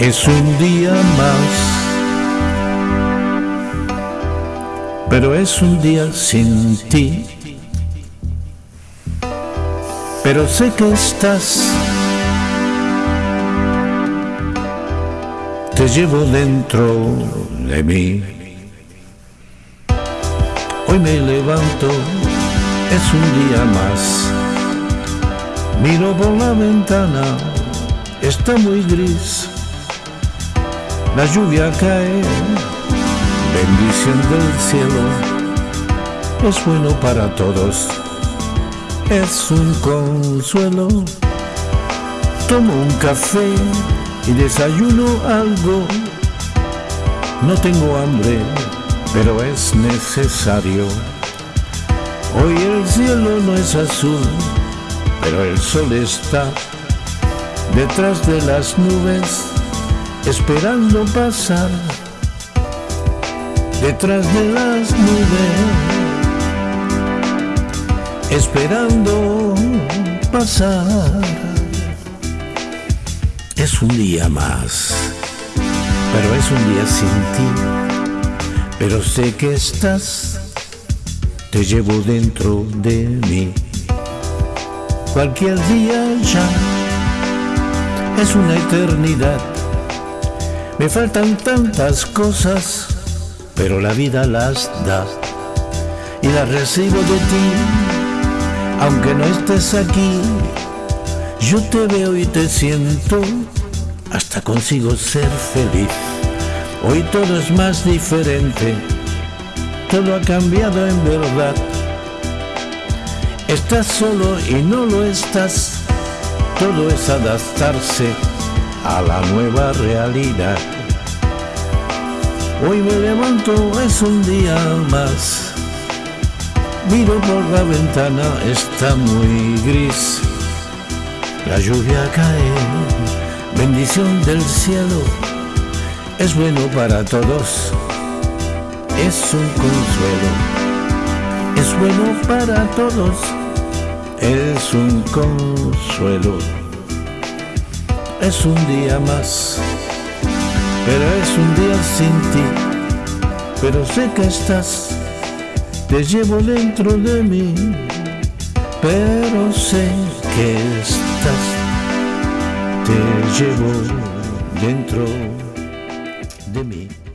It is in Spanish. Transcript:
Es un día más, pero es un día sin ti. Pero sé que estás, te llevo dentro de mí. Hoy me levanto, es un día más. Miro por la ventana, está muy gris la lluvia cae, bendición del cielo, es bueno para todos, es un consuelo. Tomo un café y desayuno algo, no tengo hambre, pero es necesario. Hoy el cielo no es azul, pero el sol está detrás de las nubes esperando pasar detrás de las nubes, esperando pasar. Es un día más, pero es un día sin ti, pero sé que estás, te llevo dentro de mí. Cualquier día ya es una eternidad me faltan tantas cosas, pero la vida las da y las recibo de ti. Aunque no estés aquí, yo te veo y te siento, hasta consigo ser feliz. Hoy todo es más diferente, todo ha cambiado en verdad. Estás solo y no lo estás, todo es adaptarse a la nueva realidad. Hoy me levanto, es un día más. Miro por la ventana, está muy gris. La lluvia cae, bendición del cielo. Es bueno para todos, es un consuelo. Es bueno para todos, es un consuelo es un día más, pero es un día sin ti, pero sé que estás, te llevo dentro de mí, pero sé que estás, te llevo dentro de mí.